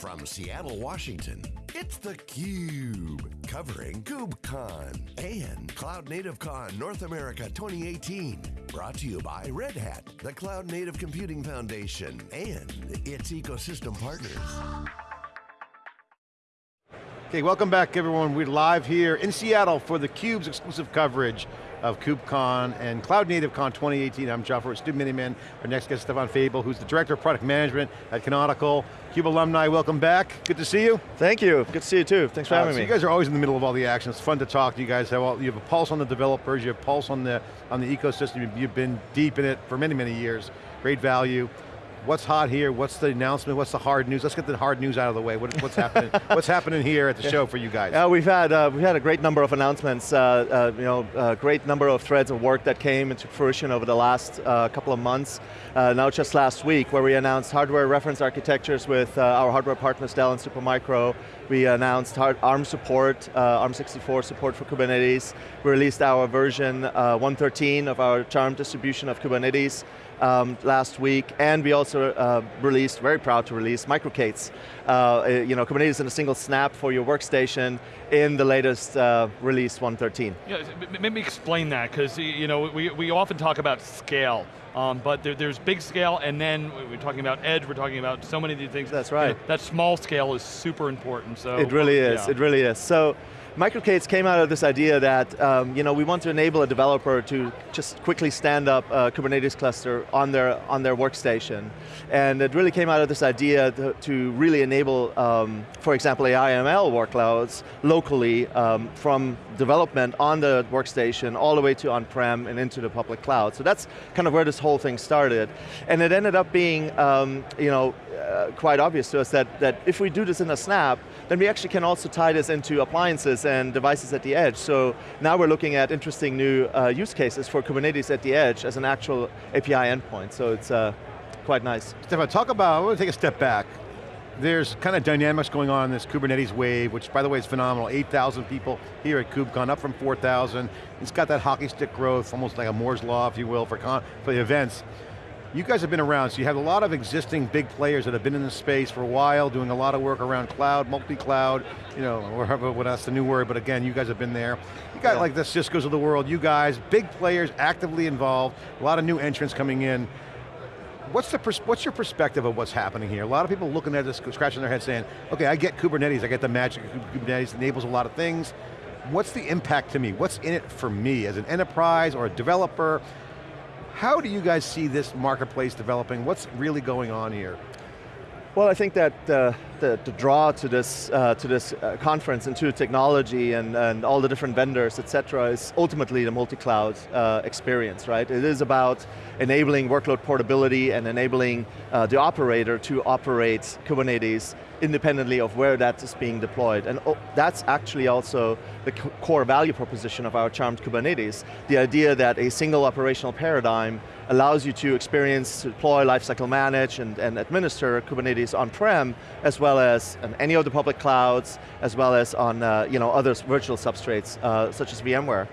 From Seattle, Washington, it's theCUBE, covering KubeCon and Cloud Native Con North America 2018. Brought to you by Red Hat, the Cloud Native Computing Foundation, and its ecosystem partners. Okay, welcome back everyone. We're live here in Seattle for theCUBE's exclusive coverage of KubeCon and Cloud Native Con 2018. I'm John Furrier, Stu Miniman. Our next guest is Stephan Fabel, who's the Director of Product Management at Canonical. CUBE alumni, welcome back. Good to see you. Thank you, good to see you too. Thanks for uh, having so me. You guys are always in the middle of all the action. It's fun to talk to you guys. Have all, you have a pulse on the developers, you have a pulse on the, on the ecosystem. You've been deep in it for many, many years. Great value what's hot here, what's the announcement, what's the hard news? Let's get the hard news out of the way. What, what's happening What's happening here at the show for you guys? Uh, we've, had, uh, we've had a great number of announcements, uh, uh you know, a great number of threads of work that came into fruition over the last uh, couple of months. Now just last week, where we announced hardware reference architectures with our hardware partners Dell and Supermicro. We announced ARM support, ARM64 support for Kubernetes. We released our version 113 of our charm distribution of Kubernetes um, last week, and we also uh, released, very proud to release, MicroK8s. Uh, you know, Kubernetes in a single snap for your workstation in the latest uh, release 113. Yeah, maybe explain that, because you know, we, we often talk about scale, um, but there, there's big scale, and then we're talking about edge, we're talking about so many of these things. That's right. You know, that small scale is super important, so. It really is, yeah. it really is. So, MicroK8s came out of this idea that um, you know, we want to enable a developer to just quickly stand up a Kubernetes cluster on their, on their workstation. And it really came out of this idea to, to really enable, um, for example, AI/ML workloads locally um, from development on the workstation all the way to on-prem and into the public cloud. So that's kind of where this whole thing started. And it ended up being um, you know, uh, quite obvious to us that, that if we do this in a snap, then we actually can also tie this into appliances and devices at the edge. So now we're looking at interesting new uh, use cases for Kubernetes at the edge as an actual API endpoint. So it's uh, quite nice. Stephan, talk about, I want to take a step back. There's kind of dynamics going on in this Kubernetes wave, which by the way is phenomenal. 8,000 people here at KubeCon, up from 4,000. It's got that hockey stick growth, almost like a Moore's Law, if you will, for, for the events. You guys have been around, so you have a lot of existing big players that have been in the space for a while, doing a lot of work around cloud, multi-cloud, you know, whatever, what that's the new word, but again, you guys have been there. You got yeah. like the Cisco's of the world, you guys, big players actively involved, a lot of new entrants coming in. What's, the what's your perspective of what's happening here? A lot of people looking at this, scratching their head saying, okay, I get Kubernetes, I get the magic of Kubernetes, enables a lot of things. What's the impact to me? What's in it for me as an enterprise or a developer? How do you guys see this marketplace developing? What's really going on here? Well, I think that uh, the, the, draw to this, uh, to this uh, conference and to technology and, and all the different vendors, et cetera, is ultimately the multi-cloud uh, experience, right? It is about enabling workload portability and enabling uh, the operator to operate Kubernetes independently of where that is being deployed. And oh, that's actually also the core value proposition of our Charmed Kubernetes. The idea that a single operational paradigm allows you to experience, deploy, lifecycle manage, and, and administer Kubernetes on-prem, as well as on any of the public clouds, as well as on uh, you know, other virtual substrates, uh, such as VMware.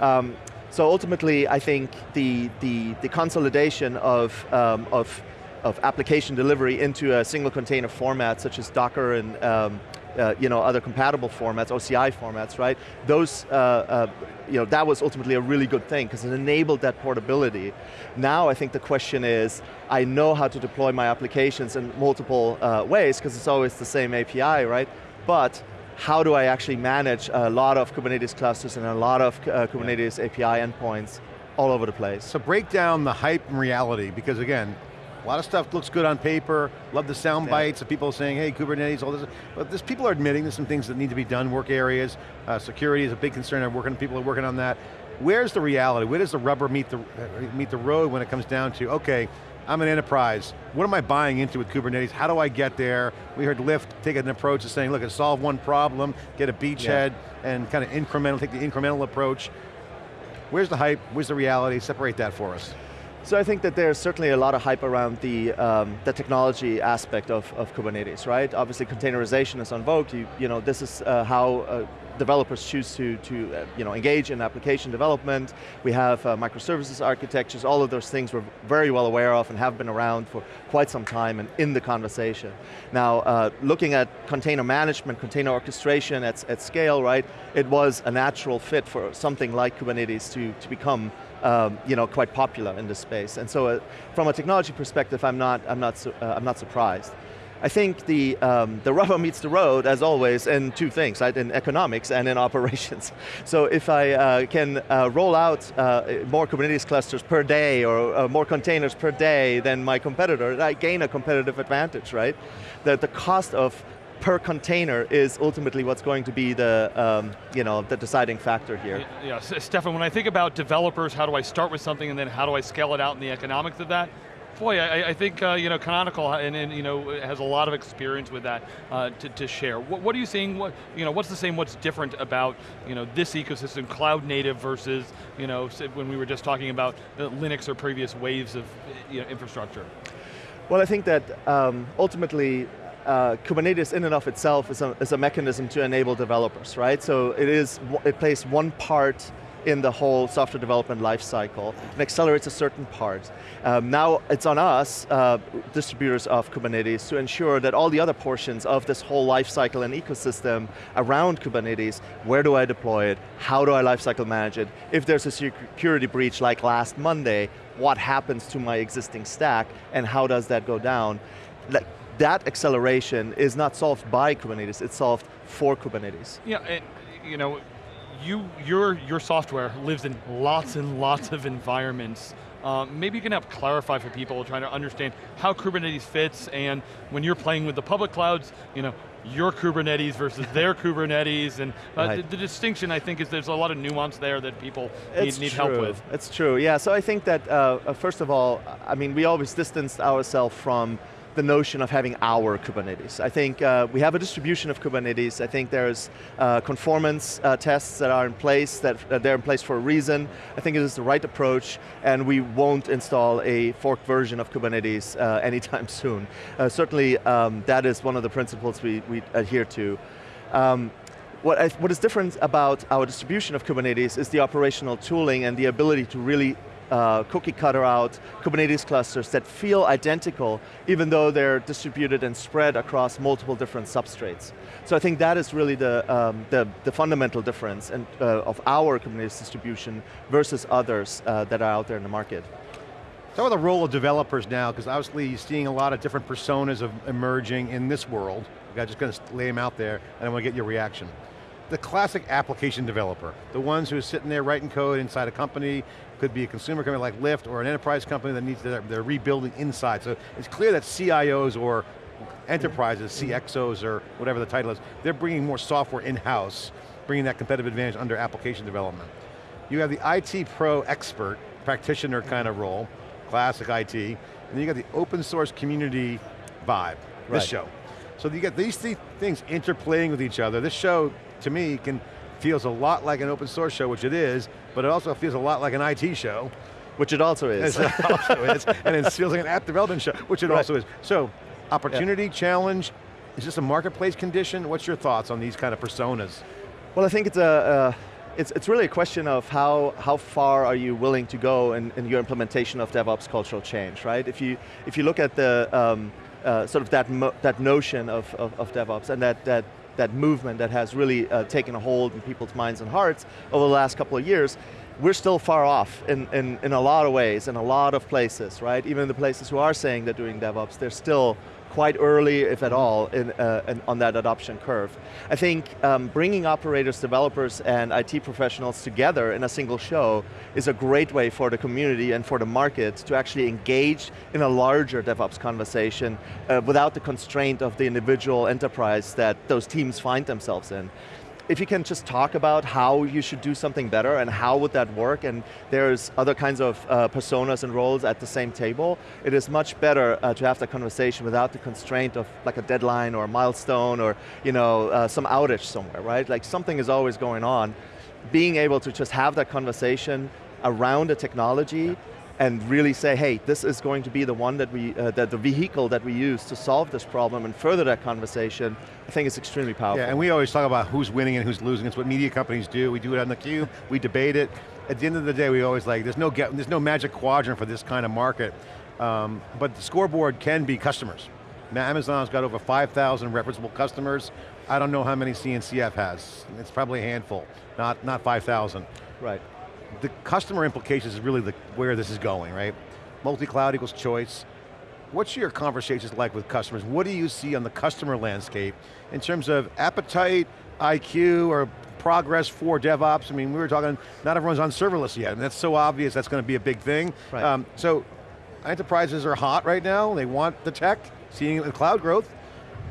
Um, so ultimately, I think the, the, the consolidation of, um, of of application delivery into a single container format, such as Docker and um, uh, you know, other compatible formats, OCI formats, right? Those, uh, uh, you know, that was ultimately a really good thing because it enabled that portability. Now I think the question is, I know how to deploy my applications in multiple uh, ways because it's always the same API, right? But how do I actually manage a lot of Kubernetes clusters and a lot of uh, Kubernetes yeah. API endpoints all over the place? So break down the hype and reality because again, a lot of stuff looks good on paper, love the sound bites of people saying, hey, Kubernetes, all this, but this, people are admitting there's some things that need to be done, work areas, uh, security is a big concern, I'm working, people are working on that. Where's the reality? Where does the rubber meet the, uh, meet the road when it comes down to, okay, I'm an enterprise, what am I buying into with Kubernetes? How do I get there? We heard Lyft take an approach of saying, look, solve one problem, get a beachhead, yeah. and kind of incremental, take the incremental approach. Where's the hype, where's the reality? Separate that for us. So I think that there's certainly a lot of hype around the, um, the technology aspect of, of Kubernetes, right? Obviously containerization is on vogue. You, you know, this is uh, how uh, developers choose to, to uh, you know, engage in application development. We have uh, microservices architectures, all of those things we're very well aware of and have been around for quite some time and in the conversation. Now, uh, looking at container management, container orchestration at, at scale, right, it was a natural fit for something like Kubernetes to, to become um, you know, quite popular in this space. And so uh, from a technology perspective, I'm not, I'm not, uh, I'm not surprised. I think the, um, the rubber meets the road, as always, in two things, right? in economics and in operations. So if I uh, can uh, roll out uh, more Kubernetes clusters per day or uh, more containers per day than my competitor, I gain a competitive advantage, right? That the cost of per container is ultimately what's going to be the, um, you know, the deciding factor here. Yeah, Stephan, when I think about developers, how do I start with something and then how do I scale it out in the economics of that? Boy, I, I think uh, you know Canonical and, and, you know has a lot of experience with that uh, to, to, share. What, what, are you seeing? What you know? What's the same? What's different about you know this ecosystem, cloud native versus you know when we were just talking about Linux or previous waves of you know, infrastructure? Well, I think that um, ultimately uh, Kubernetes in and of itself is a, is a mechanism to enable developers, right? So it is, it plays one part in the whole software development lifecycle and accelerates a certain part. Um, now it's on us, uh, distributors of Kubernetes, to ensure that all the other portions of this whole lifecycle and ecosystem around Kubernetes, where do I deploy it, how do I lifecycle manage it, if there's a security breach like last Monday, what happens to my existing stack, and how does that go down? that acceleration is not solved by Kubernetes, it's solved for Kubernetes. Yeah, and you know, you, your, your software lives in lots and lots of environments. Um, maybe you can help clarify for people trying to understand how Kubernetes fits and when you're playing with the public clouds, you know, your Kubernetes versus their Kubernetes, and uh, right. the, the, distinction I think is there's a lot of nuance there that people need, need help with. It's true, yeah, so I think that uh, uh, first of all, I mean, we always distanced ourselves from the notion of having our Kubernetes. I think uh, we have a distribution of Kubernetes. I think there's uh, conformance uh, tests that are in place, that uh, they're in place for a reason. I think it is the right approach, and we won't install a forked version of Kubernetes uh, anytime soon. Uh, certainly, um, that is one of the principles we, we adhere to. Um, what, I, what is different about our distribution of Kubernetes is the operational tooling and the ability to really uh, cookie cutter out Kubernetes clusters that feel identical, even though they're distributed and spread across multiple different substrates. So I think that is really the, um, the, the, fundamental difference and, uh, of our Kubernetes distribution versus others uh, that are out there in the market. Talk about the role of developers now, because obviously you're seeing a lot of different personas of emerging in this world. I'm just going to lay them out there, and I want to get your reaction the classic application developer, the ones who are sitting there writing code inside a company, could be a consumer company like Lyft or an enterprise company that needs, they're, they're rebuilding inside. So it's clear that CIOs or enterprises, mm-hmm. CXOs or whatever the title is, they're bringing more software in-house, bringing that competitive advantage under application development. You have the IT pro expert, practitioner kind of role, classic IT, and then you got the open source community vibe, this right. show. So you get these three things interplaying with each other. This show to me, can feels a lot like an open source show, which it is, but it also feels a lot like an IT show. Which it also is. It also is, and it feels like an app development show, which it right. also is. So, opportunity, yeah. challenge, is this a marketplace condition? What's your thoughts on these kind of personas? Well, I think it's a, uh, it's, it's really a question of how, how far are you willing to go in, in your implementation of DevOps cultural change, right? If you, if you look at the, um, uh, sort of that, that notion of, of, of DevOps and that, that that movement that has really uh, taken a hold in people's minds and hearts over the last couple of years, we're still far off in, in, in a lot of ways, in a lot of places, right? Even the places who are saying they're doing DevOps, they're still quite early, if at all, in, uh, in, on that adoption curve. I think um, bringing operators, developers, and IT professionals together in a single show is a great way for the community and for the market to actually engage in a larger DevOps conversation uh, without the constraint of the individual enterprise that those teams find themselves in if you can just talk about how you should do something better and how would that work and there's other kinds of uh, personas and roles at the same table, it is much better uh, to have that conversation without the constraint of like a deadline or a milestone or you know, uh, some outage somewhere, right? Like something is always going on. Being able to just have that conversation around a technology and really say, hey, this is going to be the one that we, uh, that the vehicle that we use to solve this problem and further that conversation, I think it's extremely powerful. Yeah, and we always talk about who's winning and who's losing. It's what media companies do. We do it on the cube, we debate it. At the end of the day, we always like, there's no, get, there's no magic quadrant for this kind of market. Um, but the scoreboard can be customers. Now Amazon's got over 5,000 referenceable customers. I don't know how many CNCF has. It's probably a handful, not, not 5,000. Right. The customer implications is really the, where this is going, right? Multi-cloud equals choice. What's your conversations like with customers? What do you see on the customer landscape in terms of appetite, IQ, or progress for DevOps? I mean, we were talking, not everyone's on serverless yet, and that's so obvious that's going to be a big thing. Right. Um, so, enterprises are hot right now, they want the tech, seeing the cloud growth.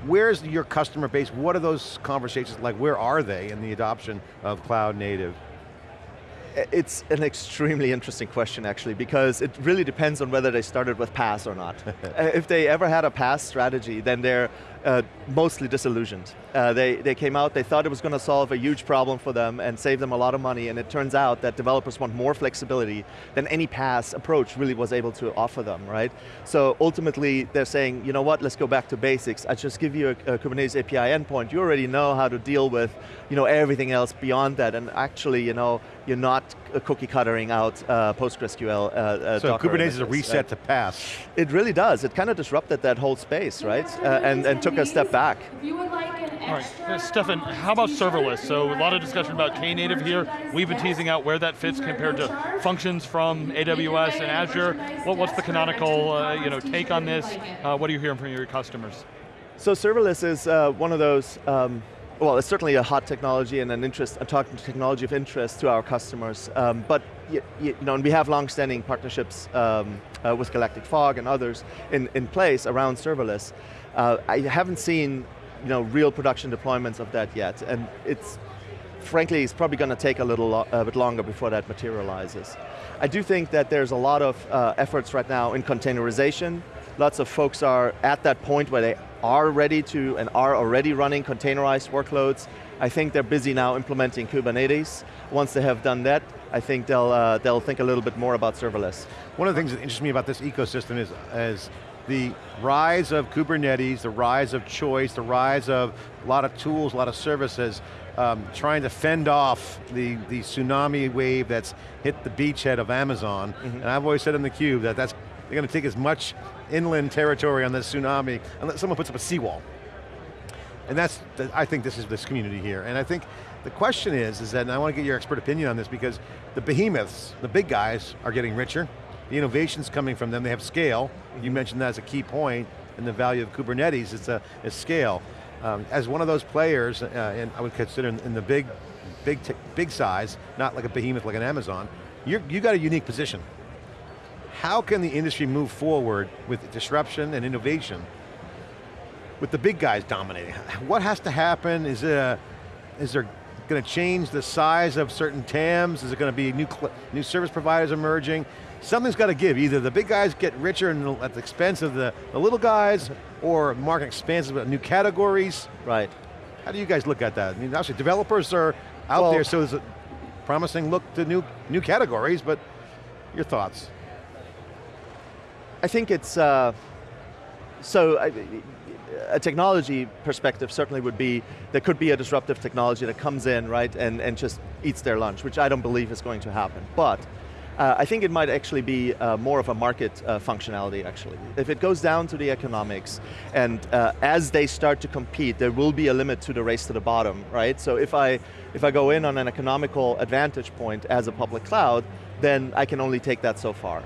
Where's your customer base? What are those conversations like? Where are they in the adoption of cloud native? It's an extremely interesting question actually, because it really depends on whether they started with PaaS or not. Uh, if they ever had a PaaS strategy, then they're uh, mostly disillusioned. Uh, they, they came out, they thought it was going to solve a huge problem for them and save them a lot of money, and it turns out that developers want more flexibility than any PaaS approach really was able to offer them, right? So ultimately, they're saying, you know what, let's go back to basics. I just give you a, a Kubernetes API endpoint, you already know how to deal with you know, everything else beyond that, and actually, you know, you're not cookie cuttering out uh, PostgreSQL uh, uh, So Docker Kubernetes is a reset right? to PaaS. It really does. It kind of disrupted that whole space, right? Uh, and, and took a step back. If you would like an All right, Stephan, how about serverless? So a lot of discussion about Knative here. We've been teasing out where that fits compared to functions from AWS and Azure. What, what's the Canonical uh, you know, take on this? Uh, what are you hearing from your customers? So serverless is uh, one of those, um, well, it's certainly a hot technology and an interest, a technology of interest to our customers. Um, but you, you know, and we have long-standing partnerships um, uh, with Galactic Fog and others in, in place around serverless. Uh, I haven't seen you know, real production deployments of that yet, and it's, frankly, it's probably going to take a little lo a bit longer before that materializes. I do think that there's a lot of uh, efforts right now in containerization. Lots of folks are at that point where they are ready to and are already running containerized workloads. I think they're busy now implementing Kubernetes. Once they have done that, I think they'll, uh, they'll think a little bit more about serverless. One of the things that interests me about this ecosystem is, is the rise of Kubernetes, the rise of choice, the rise of a lot of tools, a lot of services, um, trying to fend off the, the tsunami wave that's hit the beachhead of Amazon. And I've always said in the cube that that's, they're going to take as much inland territory on this tsunami unless someone puts up a seawall. And that's, the- I think this is this community here. And I think the question is, is that, and I want to get your expert opinion on this because the behemoths, the big guys, are getting richer. The innovation's coming from them, they have scale. You mentioned that as a key point in the value of Kubernetes, it's a is scale. Um, as one of those players, uh, and I would consider in, in the big, big, big size, not like a behemoth like an Amazon, you're, you got a unique position. How can the industry move forward with disruption and innovation with the big guys dominating? What has to happen? Is, it a, is there going to change the size of certain TAMs? Is it going to be new, new service providers emerging? Something's got to give. Either the big guys get richer and at the expense of the, the little guys, or market expands with new categories. Right. How do you guys look at that? I mean, obviously developers are out Well- there, so there's a promising look to new, new categories, but your thoughts? I think it's, uh, so I, a technology perspective certainly would be, there could be a disruptive technology that comes in, right, and, and just eats their lunch, which I don't believe is going to happen. But uh, I think it might actually be uh, more of a market uh, functionality actually. If it goes down to the economics, and uh, as they start to compete, there will be a limit to the race to the bottom, right? So if I, if I go in on an economical advantage point as a public cloud, then I can only take that so far.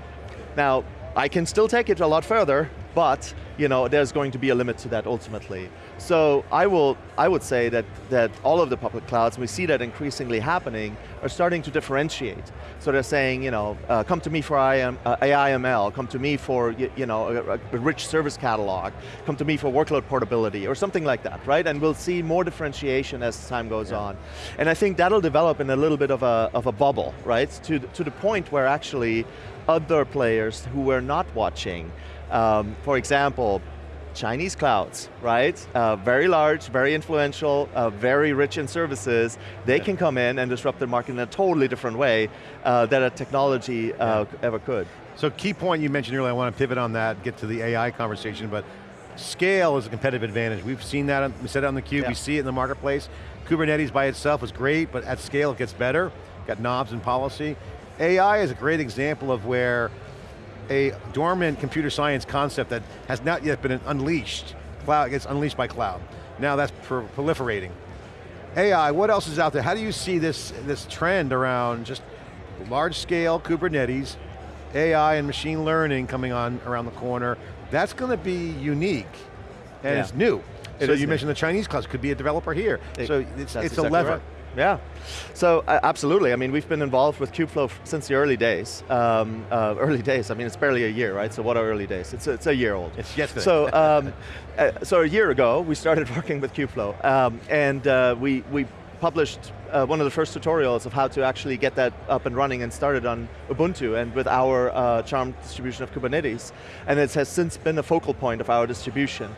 Now, I can still take it a lot further, but you know, there's going to be a limit to that ultimately. So I will, I would say that, that all of the public clouds, and we see that increasingly happening, are starting to differentiate. So they're saying, you know, uh, come to me for IM, uh, AIML, come to me for you, you know, a, a rich service catalog, come to me for workload portability, or something like that, right? And we'll see more differentiation as time goes on. And I think that'll develop in a little bit of a, of a bubble, right? To, to the point where actually other players who were not watching, um, for example, Chinese clouds, right? Uh, very large, very influential, uh, very rich in services. They can come in and disrupt the market in a totally different way uh, that a technology uh, ever could. So key point you mentioned earlier, I want to pivot on that, get to the AI conversation, but scale is a competitive advantage. We've seen that, we said it on the cube, Yeah. we see it in the marketplace. Kubernetes by itself is great, but at scale it gets better. Got knobs and policy. AI is a great example of where a dormant computer science concept that has not yet been unleashed, cloud gets unleashed by cloud. Now that's proliferating. AI, what else is out there? How do you see this, this trend around just large scale Kubernetes, AI and machine learning coming on around the corner? That's going to be unique and Yeah. it's new. It so you new. mentioned the Chinese cloud could be a developer here. It- so it's, it's a exactly lever. right. Yeah, so uh, absolutely. I mean, we've been involved with Kubeflow since the early days. Um, uh, early days. I mean, it's barely a year, right? So what are early days? It's a, it's a year old. It's yesterday. So, um, uh, so a year ago, we started working with Kubeflow, um, and uh, we we published uh, one of the first tutorials of how to actually get that up and running and started on Ubuntu and with our uh, Charm distribution of Kubernetes, and it has since been a focal point of our distribution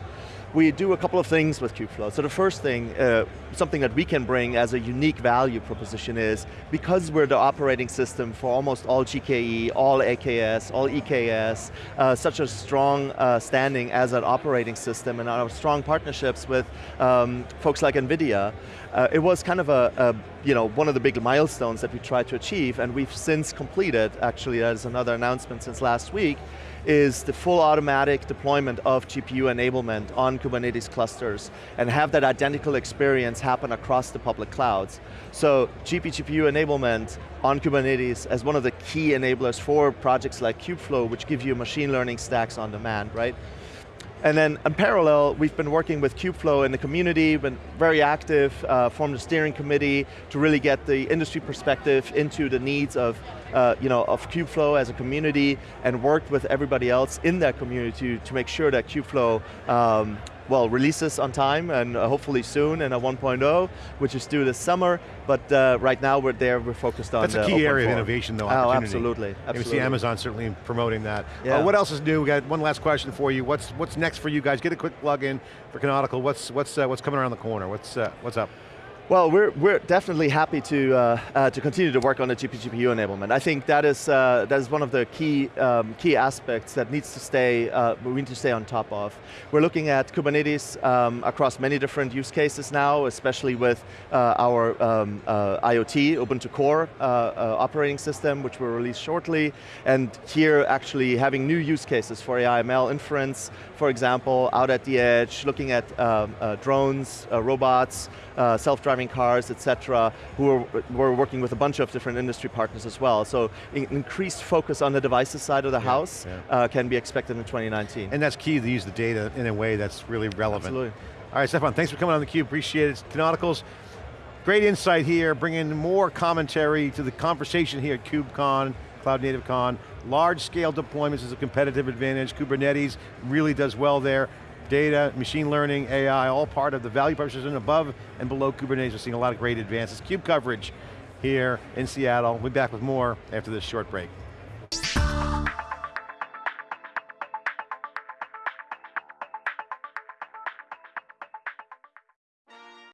we do a couple of things with Kubeflow. So the first thing, uh, something that we can bring as a unique value proposition is, because we're the operating system for almost all GKE, all AKS, all EKS, uh, such a strong uh, standing as an operating system and our strong partnerships with um, folks like NVIDIA, uh, it was kind of a, a, you know, one of the big milestones that we tried to achieve and we've since completed, actually that is another announcement since last week, is the full automatic deployment of GPU enablement on Kubernetes clusters and have that identical experience happen across the public clouds. So GP GPU enablement on Kubernetes as one of the key enablers for projects like Kubeflow, which give you machine learning stacks on demand, right? And then in parallel, we've been working with Kubeflow in the community, been very active, uh, formed a steering committee to really get the industry perspective into the needs of, uh, you know, of Kubeflow as a community and worked with everybody else in that community to, to make sure that Kubeflow um, well, releases on time and uh, hopefully soon in a 1.0, which is due this summer, but uh, right now we're there, we're focused on That's a key area of innovation though, Oh, opportunity. absolutely, And absolutely. we see Amazon certainly promoting that. Yeah. Uh, what else is new? We got one last question for you. What's what's next for you guys? Get a quick plug in for Canonical. What's what's uh, what's coming around the corner? What's uh, what's up? Well, we're, we're definitely happy to, uh, uh, to continue to work on the GPGPU enablement. I think that is, uh, that is one of the key, um, key aspects that needs to stay, uh, we need to stay on top of. We're looking at Kubernetes um, across many different use cases now, especially with uh, our um, uh, IoT, Ubuntu Core operating system, which will release shortly. And here actually having new use cases for AI/ML inference, for example, out at the edge, looking at um, drones, robots, uh, self-driving cars, et cetera, who are, we're working with a bunch of different industry partners as well. So in- increased focus on the devices side of the house yeah. Uh, can be expected in 2019. And that's key to use the data in a way that's really relevant. Absolutely. All right, Stephan, thanks for coming on theCUBE, appreciate it. Canonicals, great insight here, bringing more commentary to the conversation here at KubeCon, Cloud Native Con. Large scale deployments is a competitive advantage. Kubernetes really does well there. Data, machine learning, AI, all part of the value proposition above and below Kubernetes. We're seeing a lot of great advances. CUBE coverage here in Seattle. We'll be back with more after this short break.